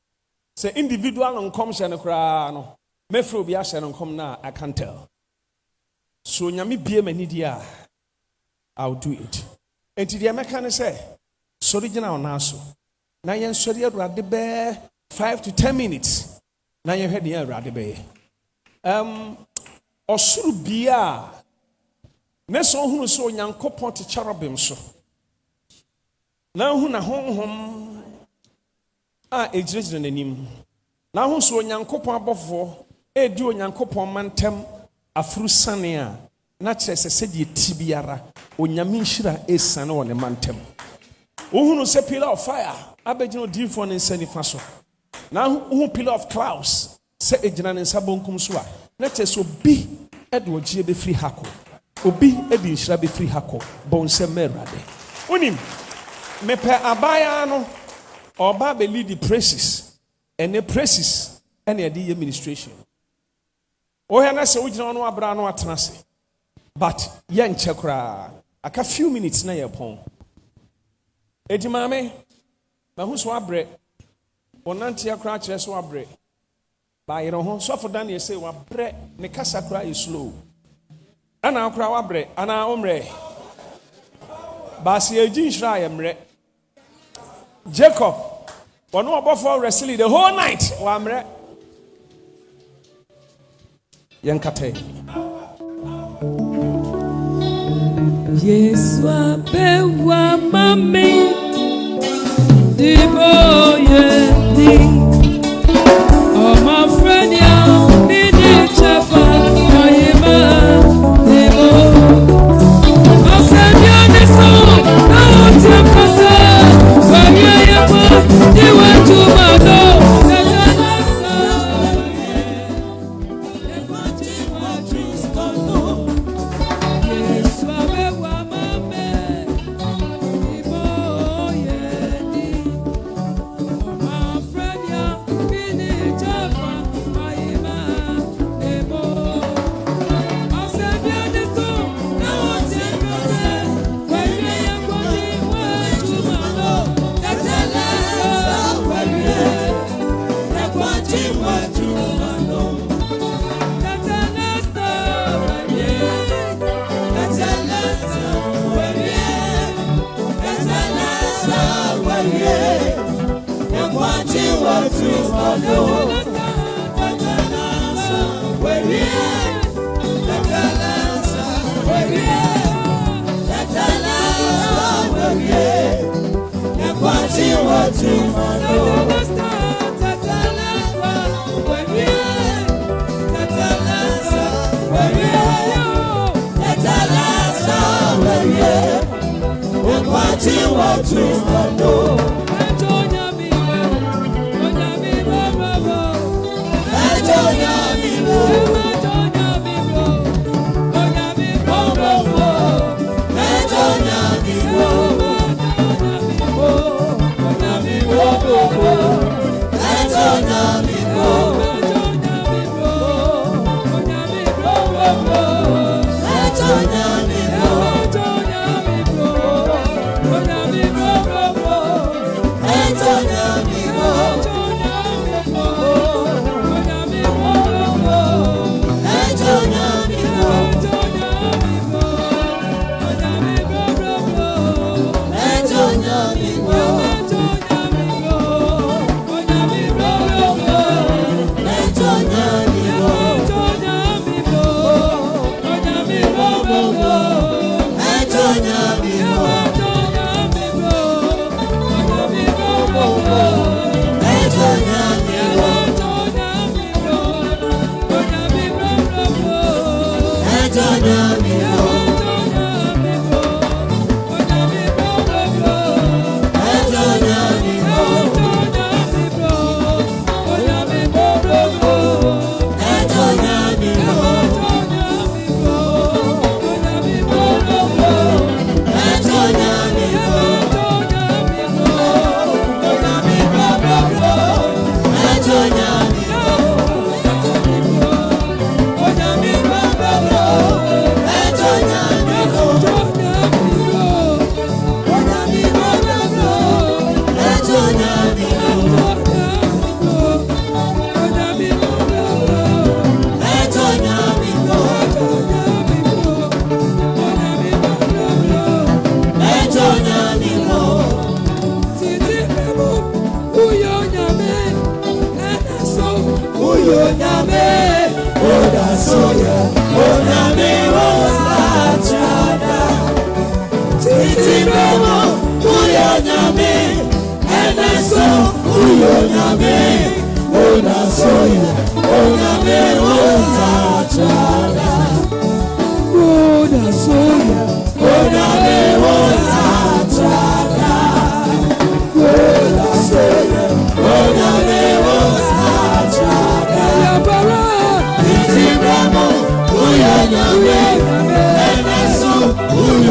sɛ individual no nkɔmhyɛ no koraa no mɛfrɛ obi ahyɛ no nkɔm no a i can tell. So nyame bie m'ani deɛ a i'll do it. Enti deɛ mɛka ne sɛ sɔre gyina wo nan so. Na yɛnsɔre awurade bɛɛ 5 to 10 minutes. Na yɛhwɛ deɛ awurade bɛyɛ. Um, ɔsoro bie a ne sɛ ɔhunu sɛ onyankopɔn te cherubim so. Na ahu na honhom a ɛgyinagyina n'anim. Na ahu sɛ onyankopɔn abɔfoɔ ɛredi onyankopɔn mantam afuru sane a na kyerɛ sɛ sɛdeɛ ti biara onyame nhyira ɛsiane wɔ ne mantam. Wohunu sɛ pillar of fire abɛgyina odiyifoɔ ne nsa nifa so. Na wohu pillar of clouds sɛ ɛgyina ne nsa bonkum so a na kyerɛ sɛ obi ɛde ɔgyeɛ bɛfiri ha kɔ. Obi de nhyira bɛfiri ha kɔ. Bɔ nsɛm ma awurade. Wonim mepɛ abaayaa no ɔba bɛli the praises. Ɛne praises ɛne ɛde yɛ ministration. Wohɛ na sɛ wogyina hɔ no abra no atena ase. But yɛnkyɛ koraa. Aka few minutes na yɛpɔn enti maame mahu so wabrɛ wɔnanteɛ koraa kyerɛ so wabrɛ baayerɛ ho sɔfo daniel sɛ wabrɛ ne kasa koraa yɛ slow. Ɛna akora wabrɛ anaa wommerɛ baase yɛgyi nhyira a yɛmmerɛ jacob ɔne ɔbɔfoɔ wrestling the whole night wammerɛ yɛnkata Yesu apewa mami Dibo yedi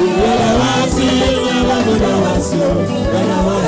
Yeah, I was, where I was, I I.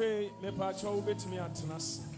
afei mepaakyɛ wobɛtumi atena ase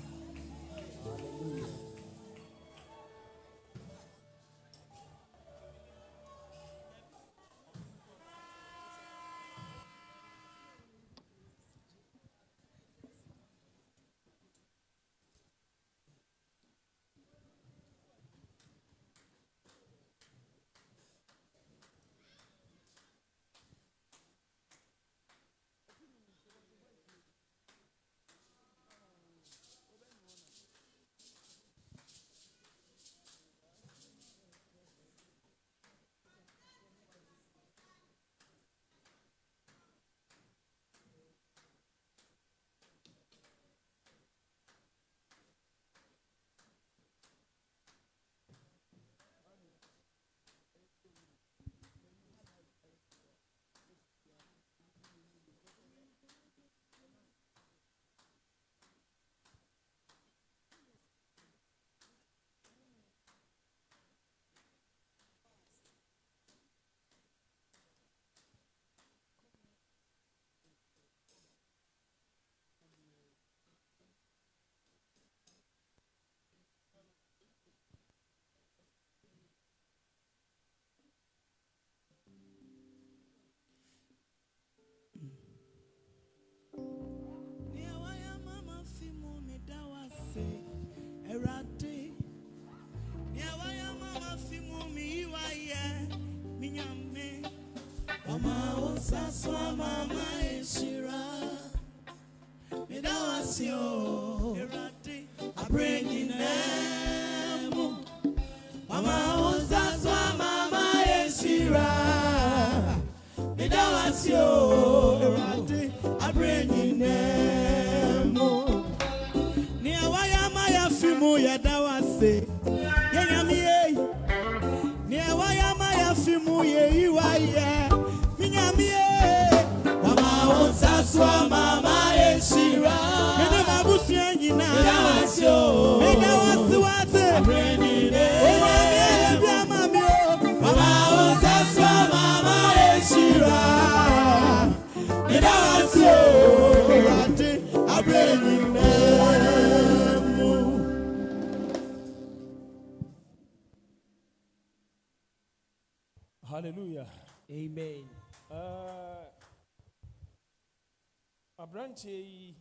yi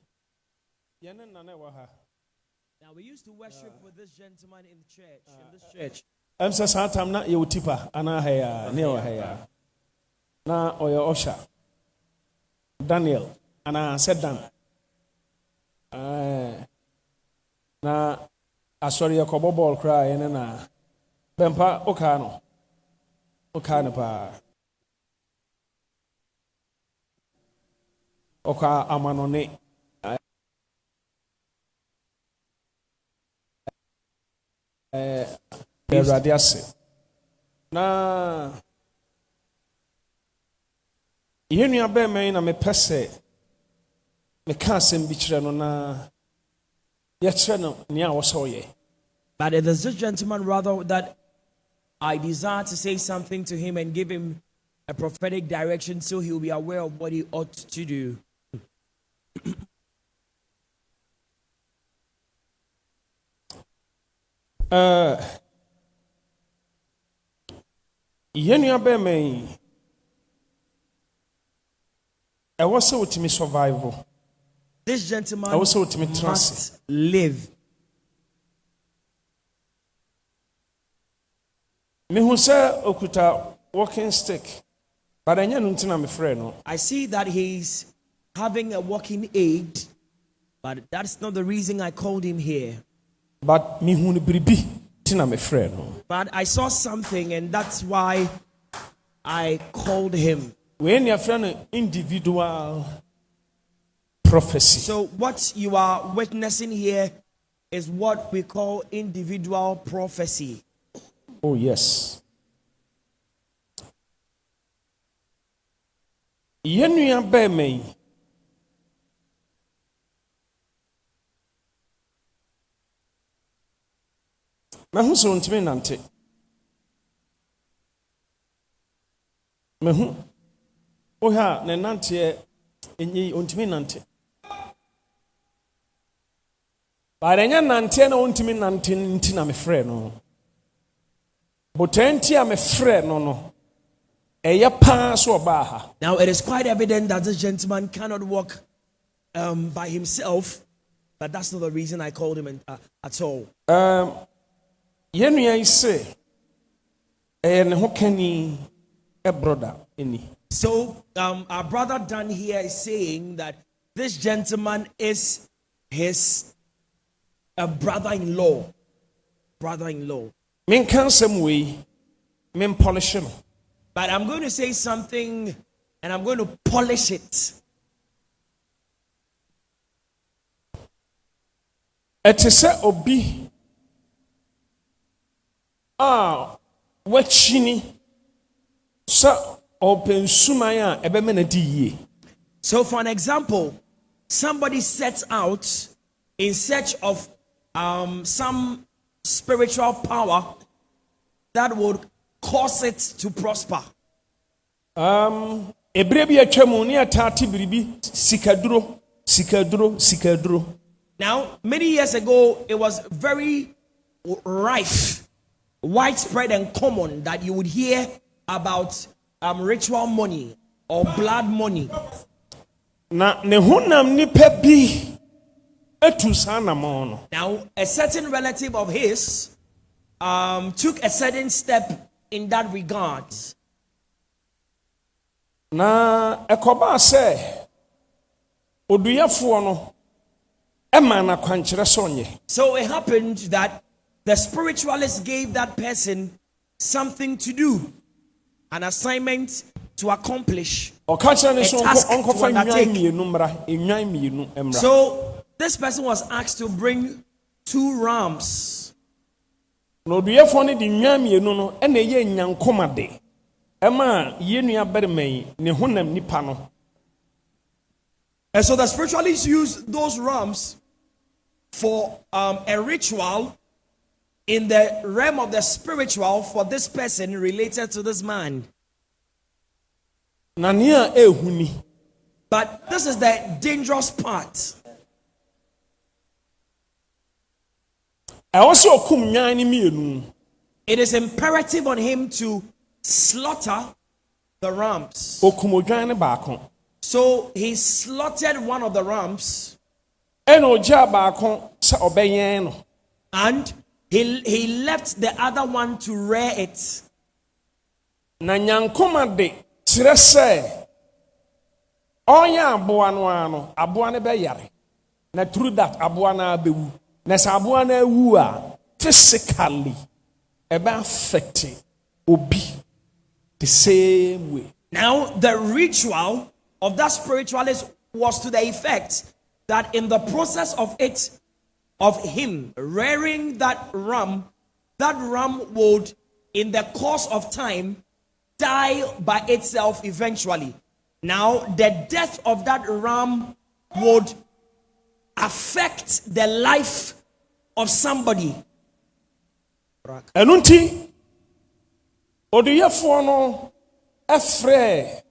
yɛne nana ɛwɔ ha. Now we used to worship with this gentleman in church, in this church. ɛm sɛ saa tam na yɛwɔ tipa anaa ha yi a ne yɛwɔ ha yi a na ɔyɛ ɔsha daniel anaa sɛ dan. Eh, na asɔre yɛkɔbɔ bɔɔl koraa yɛne na bɛmpa wokaa no. Wokaa no paa ɔkaa amanɔne Eh, awurade ase. Na yɛn nua bɛrima yi na mepɛ sɛ meka asɛm bi kyerɛ no na yɛkyerɛ no nea a wɔsɛ ɔyɛ. But it is this gentleman rather that I desire to say something to him and give him a prophetic direction so he'll be aware of what he ought to do. Eh, yɛn nua bɛrima yi ɛwɔ sɛ wotumi survival. This gentleman ɛwɔ sɛ wotumi tena ase. must live. mehu sɛ okuta walking stick but ɛnyɛ no nti na mefrɛ no. I see that he's having a walking aid, but that's not the reason I called him here. but mehu no biribi nti na mefrɛ no But I saw something, and that's why I called him. nea frɛ no individual prophecy So, what you are witnessing here is what we call individual prophecy. oh yes yɛn nua yi mahu sɛ ɔntumi nante. Mahu. Wohɛ a ne nanteɛ ɛnyɛ yi ɔntumi nante. But ɛnyɛ nanteɛ na ɔntumi nante nti na mefrɛ no. Nti a mefrɛ no no ɛyɛ paa so ɔbaa ha. Now, it is quite evident that this gentleman cannot walk um, by himself, but that's not the reason I called him in, uh, at all. Yɛn nua yi ɛyɛ ne ho kani ɛbroda So, um, our brother Dan here is saying that this gentleman is his uh, brother in law. Brother in law. menka nsɛm wei mempɔlehye no But I'm going to say something and I'm going to polish it. ɛte sɛ obi a wakyini sɛ ɔpɛ nsuman a ɛbɛma no di yie So, for an example, somebody sets out in search of um, some spiritual power that would cause it to prosper. um, bi atwa mu ne biribi sikaduro sikaduro sikaduro Now, many years ago, it was very rife, widespread, and common that you would hear about um, ritual money or blood money. na ne honam nnipa bi atu saa Now, a certain relative of his um, took a certain step in that regard. na ɛkɔbaa sɛ oduyɛfoɔ no ɛma no akwankyerɛ sɛ ɔnyɛ So it happened that the spiritualist gave that person something to do, an assignment to accomplish. ɔka kyerɛ ne so A task to undertake. nnwan mmienu mmra nnwan mmienu mmra So this person was asked to bring two rams. na no de nnwan mmienu no ɛna ɛyɛ nyankomade ɛma yie nua barima yi ne honam nipa no And so the spiritualists used those rams for um, a ritual in the realm of the spiritual for this person related to this man. na nea ɛɛhu ni But this is the dangerous part. ɛwɔ sɛ ɔkum nnwan no mmienu It is imperative on him to slaughter the rams. ɔkum odwan no baako So he slaughtered one of the rams ɛna ɔgyaa baako sɛ ɔbɛyɛn no and he, he left the other one to rear it. na nyankomade kyerɛ sɛ ɔnyɛ aboa no ara no aboa no bɛyare. Na through that aboa no ara bɛwu. Na sɛ aboa no awu a physically ɛbɛ affect obi the same way. Now, the ritual of that spiritualist was to the effect that in the process of it, of him rearing that ram, that ram would, in the course of time, die by itself eventually. Now, the death of that ram would affect the life of somebody. ɛno nti oduyɛfoɔ no ɛfrɛ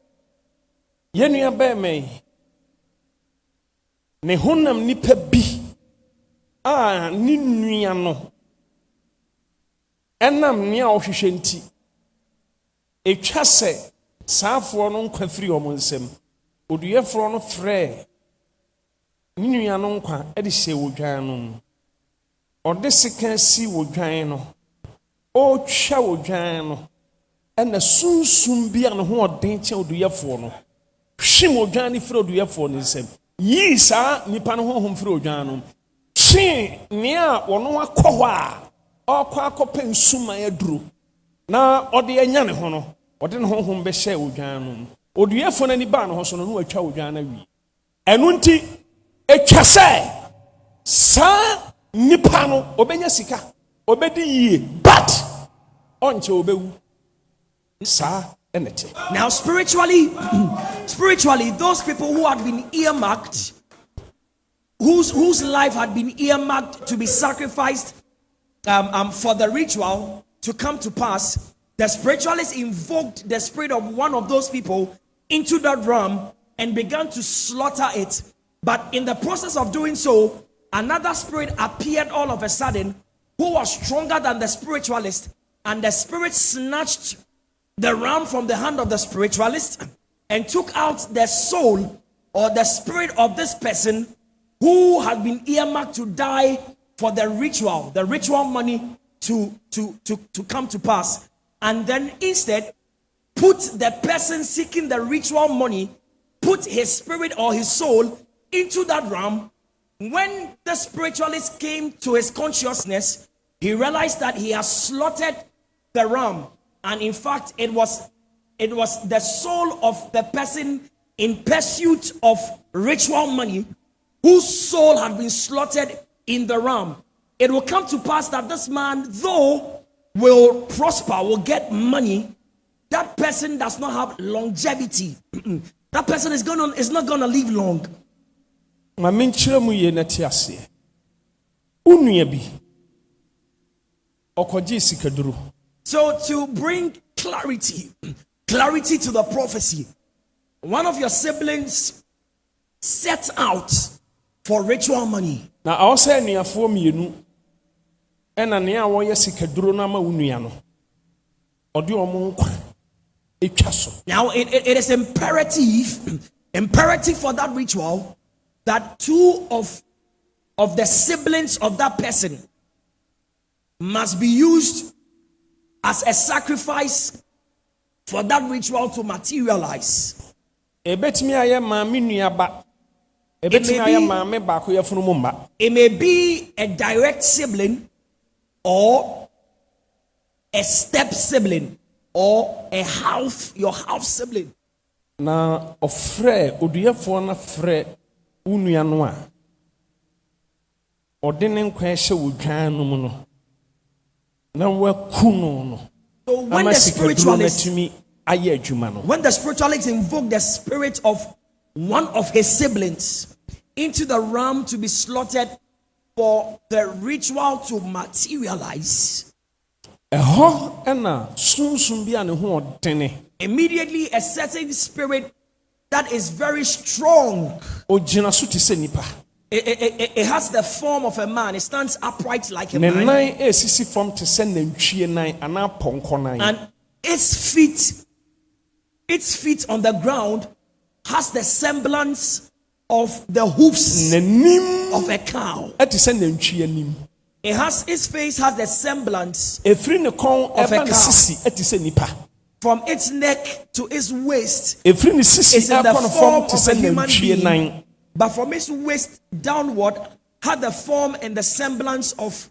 honam nipa bi a ne nua no ɛnam nea ɔhwehwɛ nti ɛtwa sɛ saafoɔ no nkwa firi ɔmo nsam. Oduyɛfoɔ no frɛ ne nua no nkwa ɛde hyɛ wɔ dwan no mu. Ɔde sika si wɔ dwan no. Ɔretwa wɔ dwan no. Ɛna sunsum bi a ne ho ɔden kyɛn oduyɛfoɔ no hwim odwan no firi oduyɛfoɔ no nsam. Yii saa nipa no honhom firi odwan no mu. Twee nea wɔn akɔ hɔ a ɔrekɔ akɔpɛ nsuman aduro. Na ɔde anya ne ho no ɔde ne honhom bɛhyɛ odwan no mu. Oduyɛfoɔ no ani baa ne ho so no na watwa odwan no awie. Ɛno nti atwa sɛ saa nipa no ɔbɛnya sika ɔbɛdi yie but ɔnkyɛ ɔbɛwu saa ɛna Now, spiritually, spiritually, those people who had been earmarked, whose whose life had been earmarked to be sacrificed um, um, for the ritual to come to pass, the spiritualist invoked the spirit of one of those people into that ram and began to slaughter it. But in the process of doing so, another spirit appeared all of a sudden who was stronger than the spiritualist, and the spirit snatched the ram from the hand of the spiritualist and took out the soul or the spirit of this person who had been earmarked to die for the ritual, the ritual money to, to, to, to come to pass. And then instead, put the person seeking the ritual money, put his spirit or his soul into that ram. When the spiritualist came to his consciousness, he realized that he has slaughtered the ram. And in fact, it was it was the soul of the person in pursuit of ritual money whose soul had been slaughtered in the ram. It will come to pass that this man, though will prosper, will get money, that person does not have longevity. that person is gonna is not gonna live long. mu yie na te aseɛ wo bi ɔkɔgyee sikaduro So to bring clarity, clarity to the prophecy, one of your siblings set out for ritual money. na ɛwɔ sɛ anuafoɔ mmienu ɛna nea wɔyɛ sikaduro no ama wo nua no ɔde ɔmo nkwa ɛtwa so Now it, it- it is imperative, imperative for that ritual that two of of the siblings of that person must be used as a sacrifice for that ritual to materialize. ɛbɛtumi ayɛ maame nuaba ɛbɛtumi may be- maame baako yɛfunu mu mma. It may be a direct sibling or a step sibling or a half your half sibling. na ɔfrɛ oduyɛfoɔ no frɛ wo nua no a ɔde ne nkwa hyɛ wo dwan no mu no na waku no no. So when the spiritualist atumi ayɛ adwuma no. when the spiritualist invoke the spirit of one of his siblings into the ram to be slaughtered for the ritual to materialize, ɛhɔ ɛna sunsun bi a ne ho ɔdene immediately a certain spirit that is very strong. ogyina so te sɛ nipa It, it- it- it has the form of a man. It stands upright like a man. nan esisi fam te sɛ nantwie nan anaa pɔnkɔ nan and its feet its feet on the ground has the semblance of the hoofs of a cow. ɛte sɛ nantwie anim. It has its face has the semblance efiri ne kɔn Of a cow. sisi ɛte sɛ from its neck to its waist efiri ne sisi It's in the form of a human being. but from its waist downward had the form and the semblance of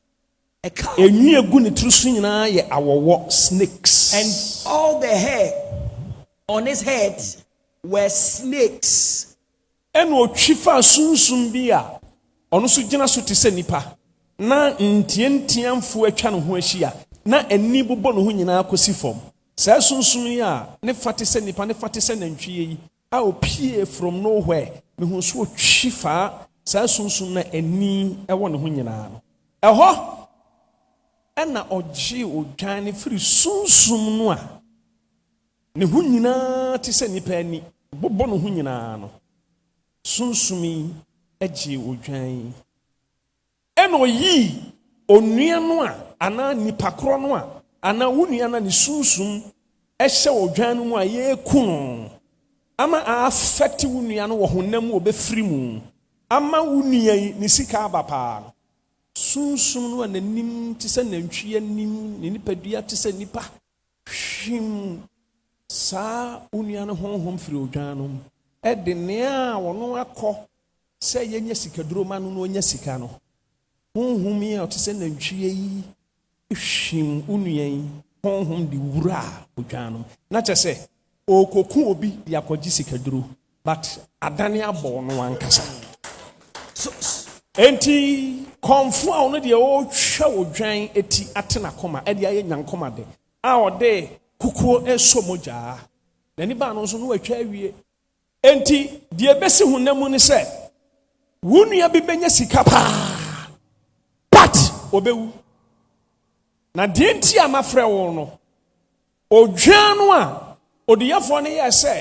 a cow. Enwi egu ne tiri so nyinaa yɛ snakes. And all the hair on his head were snakes. Ɛna otwi fa sunsun bi a ɔno nso gyina so te sɛ nipa na ntiantiamfo atwa ne ho ahyia. Na ani bobɔ ne ho nyinaa kɔsi fam. Saa sunsun yi a ne fa te sɛ nipa ne fa te sɛ nantwie yi a opie from nowhere. Mehu so otwi fa saa sunsun na ani ɛwɔ ne ho nyinaa no. Ɛhɔ ɛna ɔgye odwan ne firi sunsun no a ne ho nyinaa te sɛ nipa ani. Bobɔ ne ho nyinaa no sunsum agye odwan ɛna oyii onua no a anaa nipa korɔ no a anaa wo nua no ne sunsum ɛhyɛ odwan no mu a yɛreku no ama affect wo no wɔ honam wɔbɛfiri mu. Ama wo yi ne sika aba paa sunsum no a n'anim te sɛ nantwie anim ne nipadua te sɛ nipa hwim. Saa wo nua no honhom firi odwan no mu. Ɛde nea a wɔno akɔ sɛ yɛnyɛ sikaduro ma no na ɔnya sika no. Honhom yi a ɔte sɛ nantwie yi hwim wo nua yi honhom de wura odwan no na kyerɛ sɛ ɔrekɔku obi de akɔgye sikaduro but adane abɔ no ankasa. So enti kɔnfo a ɔno deɛ ɔrehwɛ odwan eti ate n'akoma ɛde ayɛ nyankoma de a ɔde kukuo ɛsɔ mo gyaa n'ani baa no nso no watwa awie. Enti deɛ ɛbɛsi honam mu ne sɛ wo nua bi bɛnya sika paa. But ɔbɛwu na deɛ nti a mafrɛ wo no odwan no a odiyafoɔ no yɛ sɛ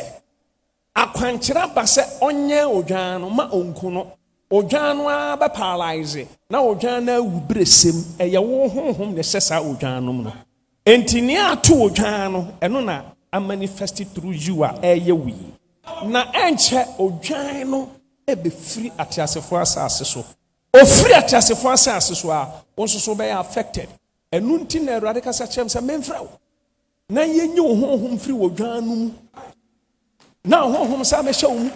akwankyerɛ aba sɛ ɔnyɛ odwan no ma ɔnku no odwan no ara bɛ paralyze na odwan no awu bere sem ɛyɛ wo honhom na ɛhyɛ saa odwan no mu no enti nea ato odwan no ɛno na amanifest through you a ɛyɛ wo yi. Na ɛnkyɛ odwan no ɛbɛfiri ateasefoɔ asase so. Ofiri ateasefoɔ asase so a wo nso so bɛyɛ affected. Ɛno nti na awurade kasa kyerɛ m sɛ memfrɛ wo na yɛnyi wo honhom firi wɔ dwan no mu. Na honhom saa mɛhyɛ wo mu.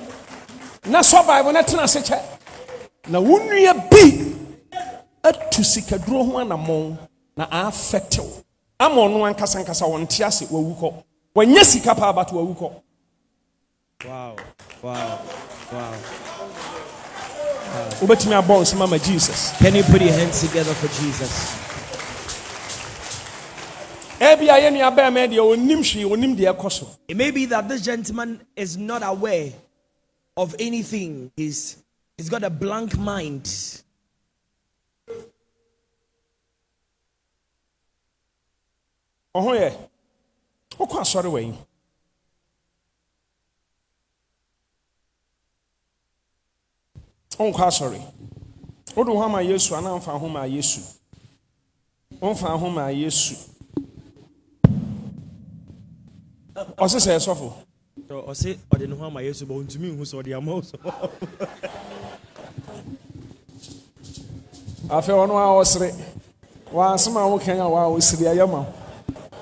Na sɔ bible no tena ase kyɛ. Na wo nnua bi atu sikaduro ho anammɔn na aafɛte wo ama ɔno ankasa nkasa wɔnte ase wawu kɔ wanyɛ sika paa bato wawu kɔ Wow. Wow. Wow. wobɛtumi abɔ wo nsɛm ama jesus Can you put your hands together for Jesus? ebia yɛ nua bɛrima deɛ ɔnim hwee ɔnim deɛ ɛkɔ so It may be that this gentleman is not aware of anything. He's he's got a blank mind. Ɔho yɛ wokɔ asɔre wɔ yi wonkɔ asɔre. Wode wo ho ama yesu anaa mfa ho ma yesu. Womfa ho ma yesu. Ɔse sɛ ɛsɔfo. So I say, I didn't know how my yesu, but to me, who saw the amount. afei ɔno a ɔsere. Wansɛm a wokan a waa ɔsiri ayɛ ma wo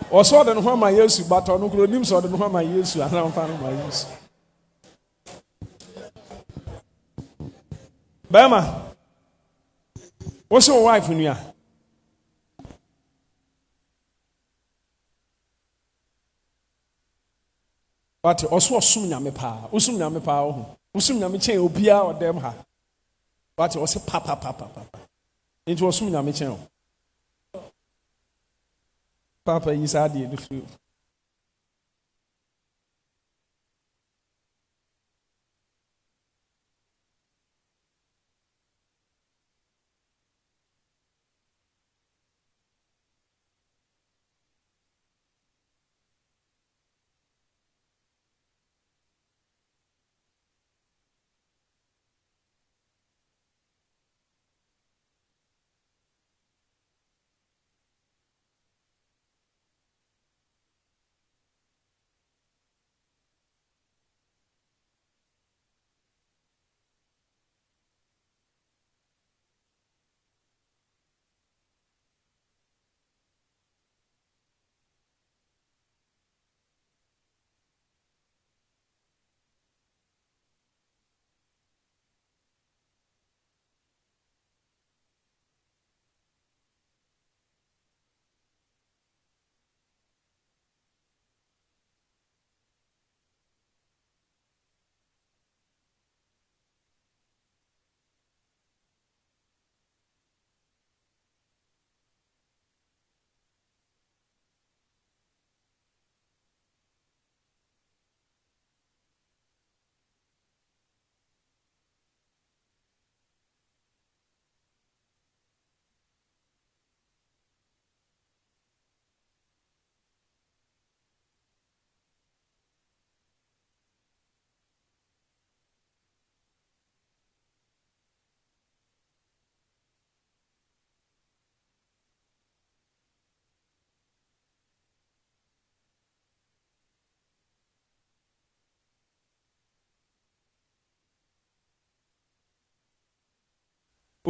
ɔsɛ ɔde ne ho ama yesu bata ɔno koro onim sɛ ɔde ne ho ama yesu anaa mfa no ma yesu. Bɛrima wosɛ wo wife nua wate ɔso ɔsom nyame paa wosom nyame paa wo ho wosom nyame kyɛn obiara ɔdɛm ha. Wate ɔsɛ papapapapa nti ɔsom nyame kyɛn o papa yi saa adeɛ no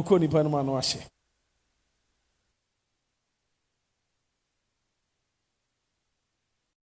firi o wokɔ nipa no mu ano ahyɛ